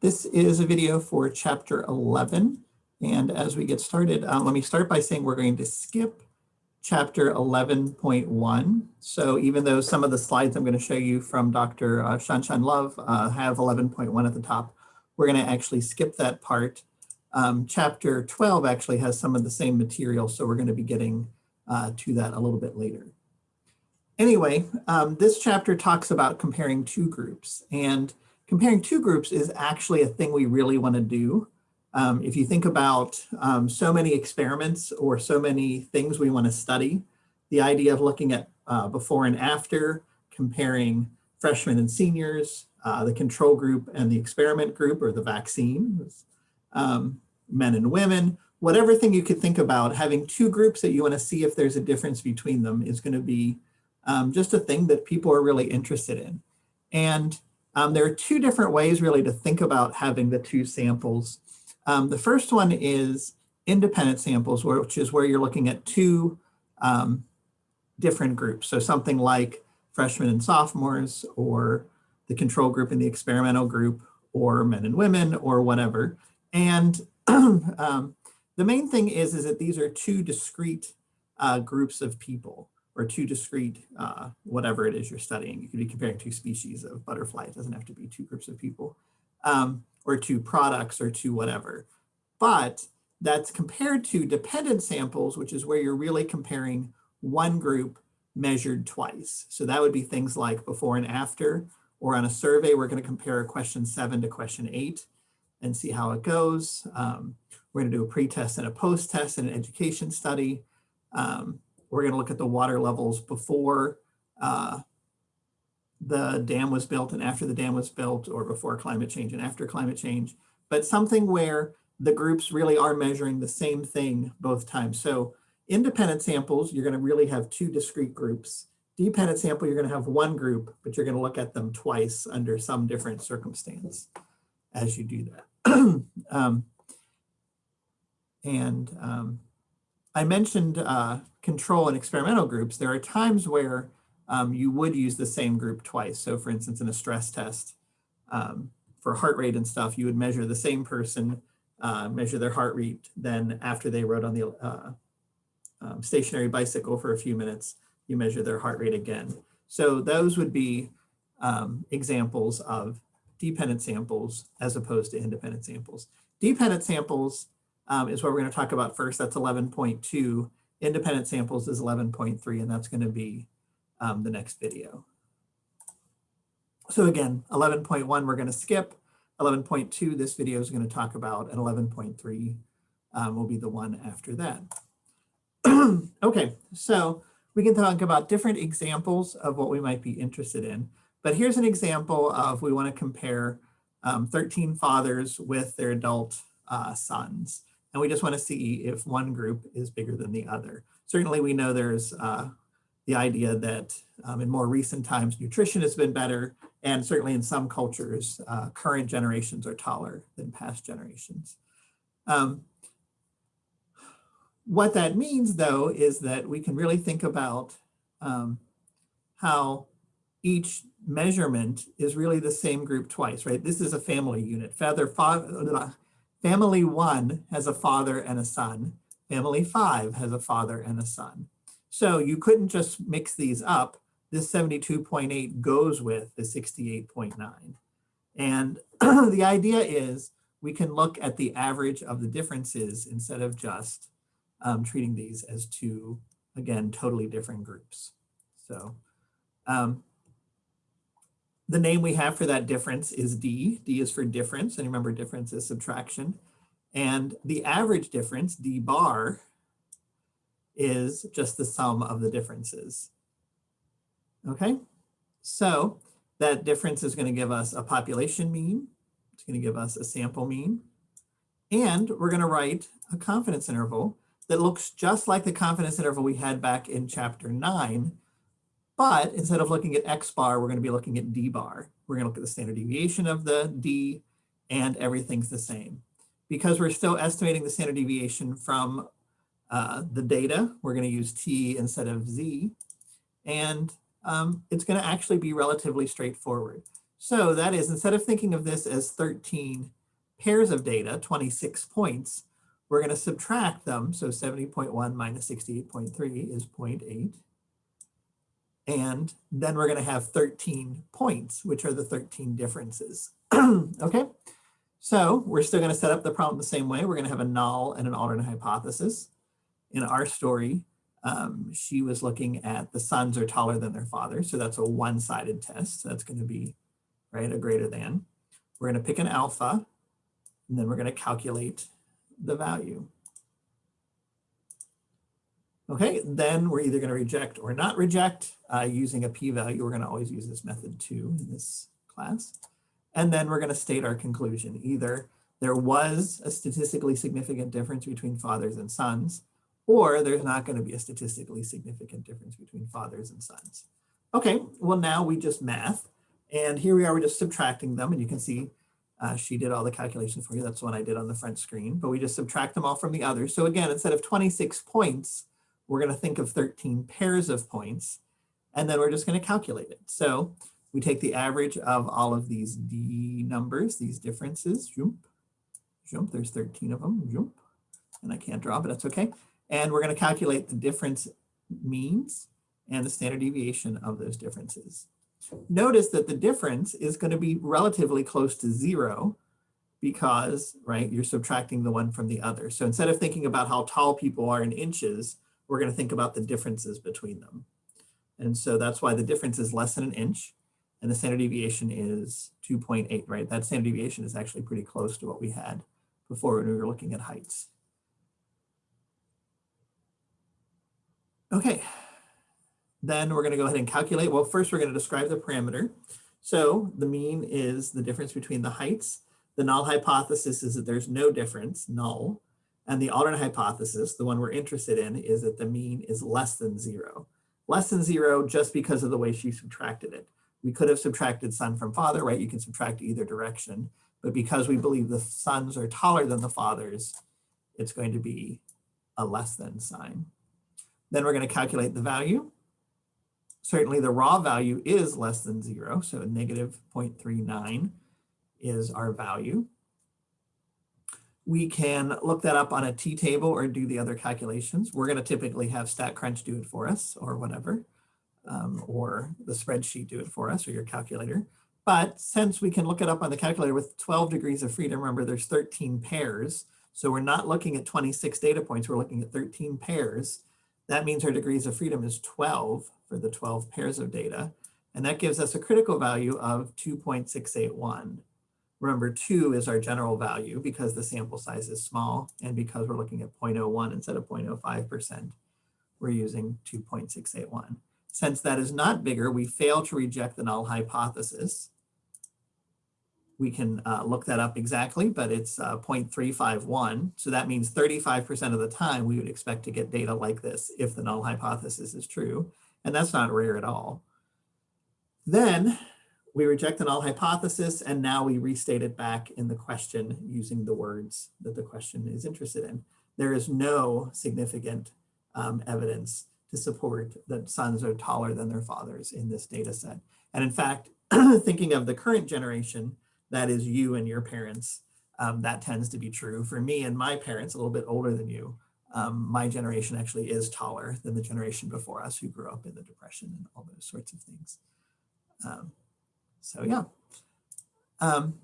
This is a video for chapter 11. And as we get started, uh, let me start by saying we're going to skip chapter 11.1. So even though some of the slides I'm going to show you from Dr. Uh, Shanshan Love uh, have 11.1 at the top, we're going to actually skip that part. Um, chapter 12 actually has some of the same material, so we're going to be getting uh, to that a little bit later. Anyway, um, this chapter talks about comparing two groups and comparing two groups is actually a thing we really want to do. Um, if you think about um, so many experiments or so many things we want to study, the idea of looking at uh, before and after, comparing freshmen and seniors, uh, the control group and the experiment group or the vaccine, um, men and women, whatever thing you could think about, having two groups that you want to see if there's a difference between them is going to be um, just a thing that people are really interested in. And um, there are two different ways really to think about having the two samples. Um, the first one is independent samples, which is where you're looking at two um, different groups. So something like freshmen and sophomores or the control group and the experimental group or men and women or whatever. And um, the main thing is, is that these are two discrete uh, groups of people or two discrete, uh, whatever it is you're studying. You could be comparing two species of butterfly. It doesn't have to be two groups of people um, or two products or two whatever. But that's compared to dependent samples, which is where you're really comparing one group measured twice. So that would be things like before and after, or on a survey, we're going to compare question seven to question eight and see how it goes. Um, we're going to do a pre-test and a post-test in an education study. Um, we're going to look at the water levels before uh, the dam was built and after the dam was built or before climate change and after climate change, but something where the groups really are measuring the same thing both times. So independent samples, you're going to really have two discrete groups. Dependent sample, you're going to have one group, but you're going to look at them twice under some different circumstance as you do that. um, and um, I mentioned uh, control and experimental groups. There are times where um, you would use the same group twice. So for instance, in a stress test um, for heart rate and stuff, you would measure the same person, uh, measure their heart rate, then after they rode on the uh, um, stationary bicycle for a few minutes, you measure their heart rate again. So those would be um, examples of dependent samples as opposed to independent samples. Dependent samples um, is what we're going to talk about first. That's 11.2. Independent samples is 11.3, and that's going to be um, the next video. So again, 11.1 we're going to skip. 11.2 this video is going to talk about, and 11.3 um, will be the one after that. okay, so we can talk about different examples of what we might be interested in. But here's an example of we want to compare um, 13 fathers with their adult uh, sons. And we just want to see if one group is bigger than the other. Certainly we know there's uh, the idea that um, in more recent times, nutrition has been better. And certainly in some cultures, uh, current generations are taller than past generations. Um, what that means though, is that we can really think about um, how each measurement is really the same group twice, right? This is a family unit. Feather, father, Family one has a father and a son. Family five has a father and a son. So you couldn't just mix these up. This 72.8 goes with the 68.9. And the idea is we can look at the average of the differences instead of just um, treating these as two, again, totally different groups. So um, the name we have for that difference is D. D is for difference, and remember difference is subtraction. And the average difference, D bar, is just the sum of the differences. Okay, so that difference is going to give us a population mean. It's going to give us a sample mean. And we're going to write a confidence interval that looks just like the confidence interval we had back in chapter 9, but instead of looking at X bar, we're going to be looking at D bar. We're going to look at the standard deviation of the D and everything's the same. Because we're still estimating the standard deviation from uh, the data, we're going to use T instead of Z. And um, it's going to actually be relatively straightforward. So that is, instead of thinking of this as 13 pairs of data, 26 points, we're going to subtract them. So 70.1 minus 68.3 is 0.8. And then we're going to have 13 points, which are the 13 differences. okay, so we're still going to set up the problem the same way. We're going to have a null and an alternate hypothesis. In our story, um, she was looking at the sons are taller than their father. So that's a one-sided test. So that's going to be right a greater than. We're going to pick an alpha, and then we're going to calculate the value. Okay, then we're either going to reject or not reject uh, using a p-value. We're going to always use this method too in this class. And then we're going to state our conclusion. Either there was a statistically significant difference between fathers and sons, or there's not going to be a statistically significant difference between fathers and sons. Okay, well now we just math. And here we are, we're just subtracting them. And you can see uh, she did all the calculations for you. That's the one I did on the front screen. But we just subtract them all from the others. So again, instead of 26 points, we're going to think of 13 pairs of points, and then we're just going to calculate it. So we take the average of all of these D numbers, these differences, jump, jump, there's 13 of them, jump, and I can't draw, but that's okay. And we're going to calculate the difference means and the standard deviation of those differences. Notice that the difference is going to be relatively close to zero because, right, you're subtracting the one from the other. So instead of thinking about how tall people are in inches, we're going to think about the differences between them. And so that's why the difference is less than an inch and the standard deviation is 2.8, right? That standard deviation is actually pretty close to what we had before when we were looking at heights. Okay, then we're going to go ahead and calculate. Well, first we're going to describe the parameter. So the mean is the difference between the heights. The null hypothesis is that there's no difference, null. And the alternate hypothesis, the one we're interested in, is that the mean is less than zero. Less than zero just because of the way she subtracted it. We could have subtracted son from father, right? You can subtract either direction. But because we believe the sons are taller than the fathers, it's going to be a less than sign. Then we're going to calculate the value. Certainly the raw value is less than zero, so negative 0.39 is our value we can look that up on a t-table or do the other calculations. We're going to typically have StatCrunch do it for us or whatever, um, or the spreadsheet do it for us or your calculator. But since we can look it up on the calculator with 12 degrees of freedom, remember there's 13 pairs. So we're not looking at 26 data points, we're looking at 13 pairs. That means our degrees of freedom is 12 for the 12 pairs of data. And that gives us a critical value of 2.681. Remember, two is our general value because the sample size is small and because we're looking at 0.01 instead of 0.05%, we're using 2.681. Since that is not bigger, we fail to reject the null hypothesis. We can uh, look that up exactly, but it's uh, 0.351. So that means 35% of the time we would expect to get data like this if the null hypothesis is true. And that's not rare at all. Then we reject the null hypothesis, and now we restate it back in the question using the words that the question is interested in. There is no significant um, evidence to support that sons are taller than their fathers in this data set. And in fact, thinking of the current generation, that is you and your parents, um, that tends to be true. For me and my parents, a little bit older than you, um, my generation actually is taller than the generation before us who grew up in the Depression and all those sorts of things. Um, so yeah. Um,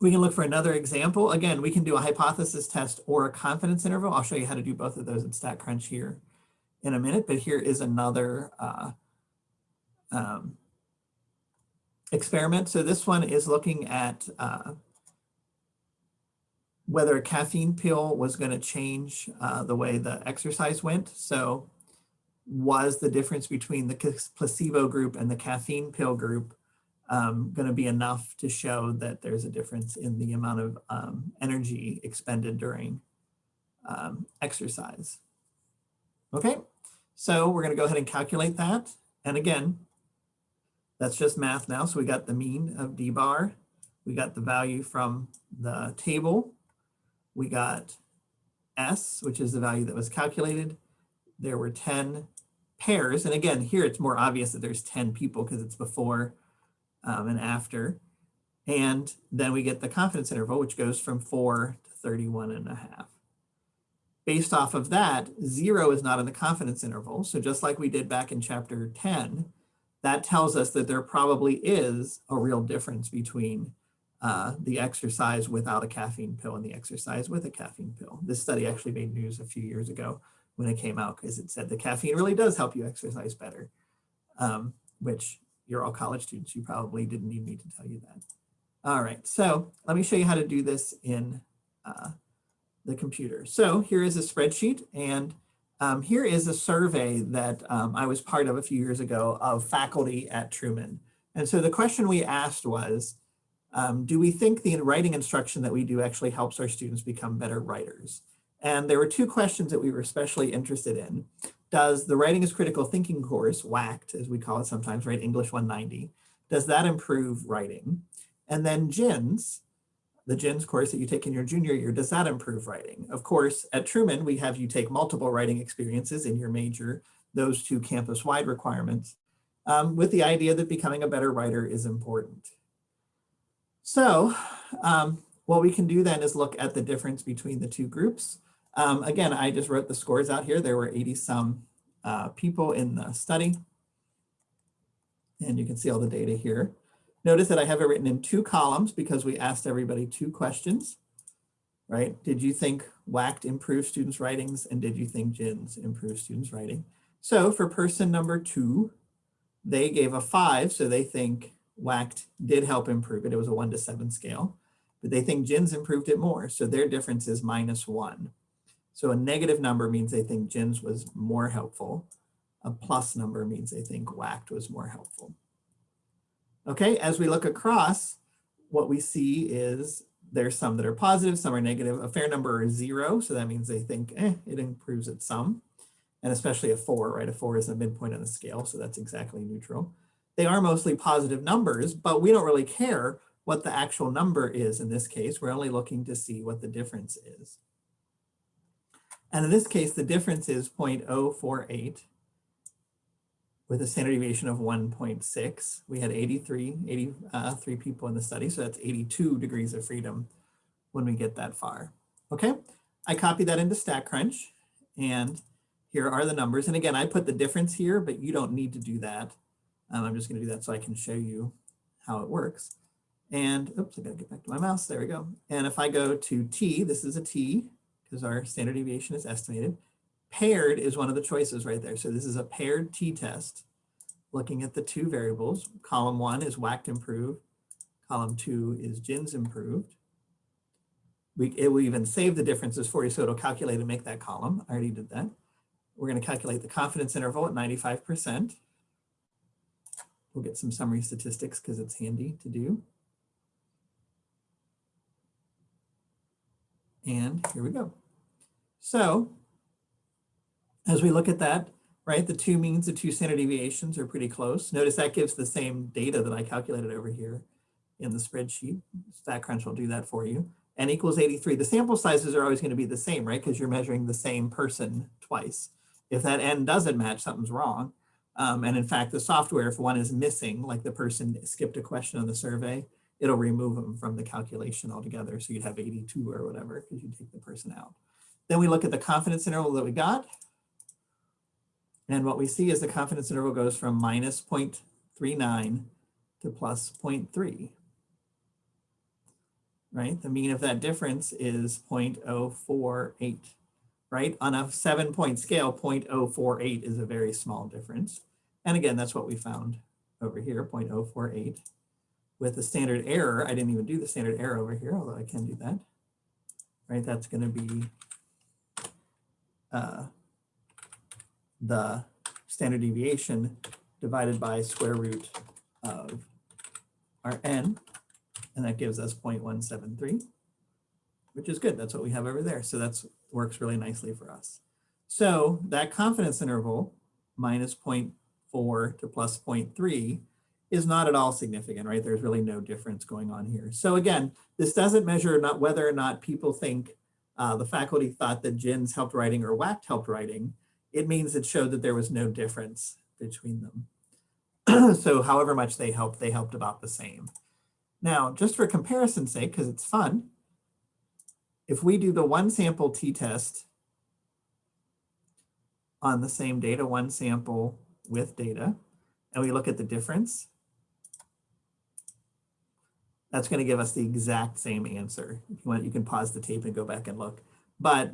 we can look for another example. Again, we can do a hypothesis test or a confidence interval. I'll show you how to do both of those in StatCrunch here in a minute, but here is another uh, um, experiment. So this one is looking at uh, whether a caffeine pill was going to change uh, the way the exercise went. So was the difference between the placebo group and the caffeine pill group um, going to be enough to show that there's a difference in the amount of um, energy expended during um, exercise. Okay, so we're going to go ahead and calculate that. And again, that's just math now. So we got the mean of D bar. We got the value from the table. We got S, which is the value that was calculated. There were 10 pairs. And again, here it's more obvious that there's 10 people because it's before um, and after. And then we get the confidence interval, which goes from four to 31 and a half. Based off of that, zero is not in the confidence interval. So just like we did back in chapter 10, that tells us that there probably is a real difference between uh, the exercise without a caffeine pill and the exercise with a caffeine pill. This study actually made news a few years ago when it came out because it said the caffeine really does help you exercise better, um, which you're all college students. You probably didn't need me to tell you that. All right, so let me show you how to do this in uh, the computer. So here is a spreadsheet and um, here is a survey that um, I was part of a few years ago of faculty at Truman. And so the question we asked was, um, do we think the writing instruction that we do actually helps our students become better writers? And there were two questions that we were especially interested in. Does the Writing as Critical Thinking course, WACT, as we call it sometimes, right, English 190, does that improve writing? And then JINS, the JINS course that you take in your junior year, does that improve writing? Of course, at Truman, we have you take multiple writing experiences in your major, those two campus-wide requirements, um, with the idea that becoming a better writer is important. So um, what we can do then is look at the difference between the two groups. Um, again, I just wrote the scores out here. There were 80 some uh, people in the study. And you can see all the data here. Notice that I have it written in two columns because we asked everybody two questions, right? Did you think WACT improved students' writings and did you think JINS improved students' writing? So for person number two, they gave a five, so they think WACT did help improve it. It was a one to seven scale, but they think JINS improved it more. So their difference is minus one. So a negative number means they think JINS was more helpful. A plus number means they think WACT was more helpful. Okay, as we look across, what we see is there's some that are positive, some are negative. A fair number are zero, so that means they think, eh, it improves it some. And especially a four, right? A four is a midpoint on the scale, so that's exactly neutral they are mostly positive numbers, but we don't really care what the actual number is in this case. We're only looking to see what the difference is. And in this case, the difference is 0.048 with a standard deviation of 1.6. We had 83, 83 uh, people in the study, so that's 82 degrees of freedom when we get that far. Okay, I copy that into StatCrunch and here are the numbers. And again, I put the difference here, but you don't need to do that. Um, I'm just going to do that so I can show you how it works. And oops, I got to get back to my mouse. There we go. And if I go to T, this is a T because our standard deviation is estimated. Paired is one of the choices right there. So this is a paired t-test looking at the two variables. Column one is WACT improved. Column two is JINS improved. We, it will even save the differences for you, so it'll calculate and make that column. I already did that. We're going to calculate the confidence interval at 95%. We'll get some summary statistics because it's handy to do. And here we go. So as we look at that, right, the two means, the two standard deviations are pretty close. Notice that gives the same data that I calculated over here in the spreadsheet. StatCrunch will do that for you. N equals 83. The sample sizes are always going to be the same, right? Because you're measuring the same person twice. If that N doesn't match, something's wrong. Um, and in fact, the software, if one is missing, like the person skipped a question on the survey, it'll remove them from the calculation altogether. So you'd have 82 or whatever because you take the person out. Then we look at the confidence interval that we got. And what we see is the confidence interval goes from minus 0.39 to plus 0.3. Right? The mean of that difference is 0.048 right? On a seven point scale, 0.048 is a very small difference. And again, that's what we found over here, 0.048. With the standard error, I didn't even do the standard error over here, although I can do that, right? That's gonna be uh, the standard deviation divided by square root of our n, and that gives us 0.173, which is good. That's what we have over there. So that works really nicely for us. So that confidence interval minus 0.4 to plus 0.3 is not at all significant, right? There's really no difference going on here. So again, this doesn't measure not whether or not people think uh, the faculty thought that JINS helped writing or WACT helped writing. It means it showed that there was no difference between them. so however much they helped, they helped about the same. Now, just for comparison's sake, because it's fun, if we do the one sample t-test on the same data, one sample with data, and we look at the difference, that's going to give us the exact same answer. If you want, you can pause the tape and go back and look. But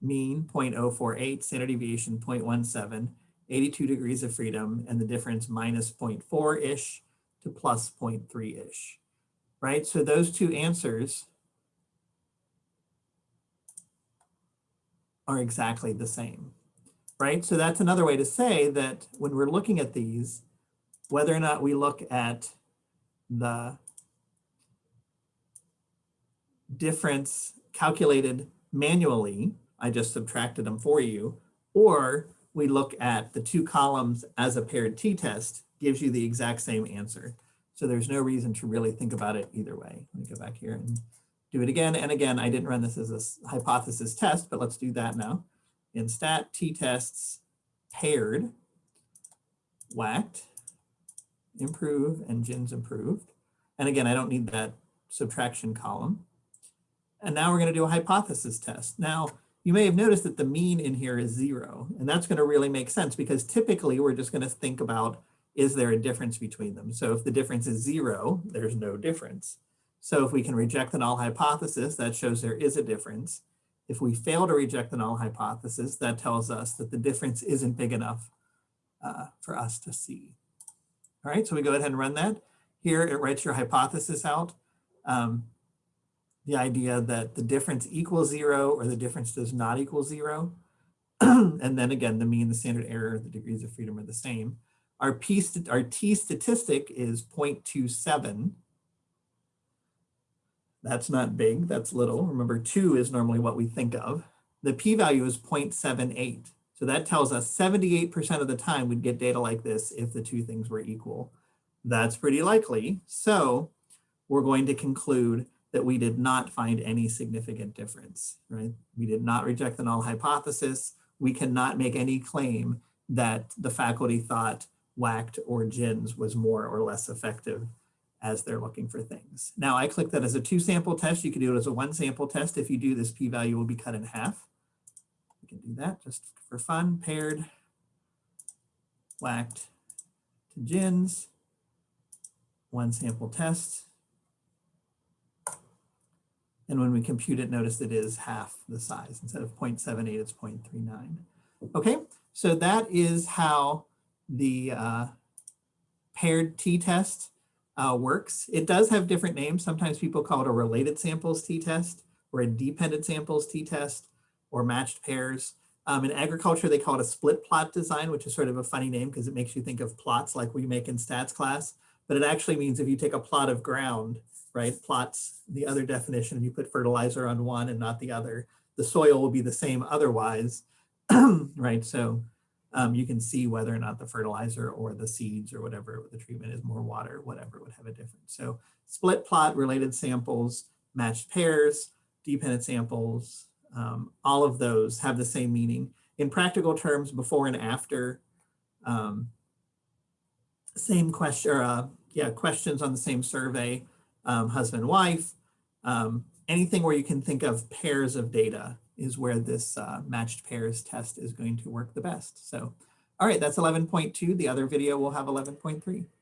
mean 0.048, standard deviation 0.17, 82 degrees of freedom, and the difference minus 0.4-ish to plus 0.3-ish, right? So those two answers are exactly the same, right? So that's another way to say that when we're looking at these, whether or not we look at the difference calculated manually, I just subtracted them for you, or we look at the two columns as a paired t-test, gives you the exact same answer. So there's no reason to really think about it either way. Let me go back here and do it again. And again, I didn't run this as a hypothesis test, but let's do that now. In stat t-tests paired, WACT, improve, and JINS improved. And again, I don't need that subtraction column. And now we're going to do a hypothesis test. Now, you may have noticed that the mean in here is zero, and that's going to really make sense because typically we're just going to think about, is there a difference between them? So if the difference is zero, there's no difference. So if we can reject the null hypothesis, that shows there is a difference. If we fail to reject the null hypothesis, that tells us that the difference isn't big enough uh, for us to see. All right, so we go ahead and run that. Here it writes your hypothesis out. Um, the idea that the difference equals zero or the difference does not equal zero. and then again, the mean, the standard error, the degrees of freedom are the same. Our, P our T statistic is 0.27. That's not big, that's little. Remember, two is normally what we think of. The p-value is 0.78. So that tells us 78% of the time we'd get data like this if the two things were equal. That's pretty likely. So we're going to conclude that we did not find any significant difference, right? We did not reject the null hypothesis. We cannot make any claim that the faculty thought WACT or JINS was more or less effective as they're looking for things. Now I click that as a two sample test. You can do it as a one sample test. If you do this p-value will be cut in half. We can do that just for fun, paired, WACT to JINS, one sample test. And when we compute it, notice it is half the size. Instead of 0.78, it's 0.39. Okay, so that is how the uh, paired t-test uh, works. It does have different names. Sometimes people call it a related samples t-test or a dependent samples t-test or matched pairs. Um, in agriculture, they call it a split plot design, which is sort of a funny name because it makes you think of plots like we make in stats class. But it actually means if you take a plot of ground right? Plots the other definition, you put fertilizer on one and not the other. The soil will be the same otherwise, right? So um, you can see whether or not the fertilizer or the seeds or whatever the treatment is more water, whatever would have a difference. So split plot, related samples, matched pairs, dependent samples, um, all of those have the same meaning. In practical terms, before and after, um, same question, or, uh, yeah, questions on the same survey, um, husband, wife, um, anything where you can think of pairs of data is where this uh, matched pairs test is going to work the best. So, all right, that's 11.2. The other video will have 11.3.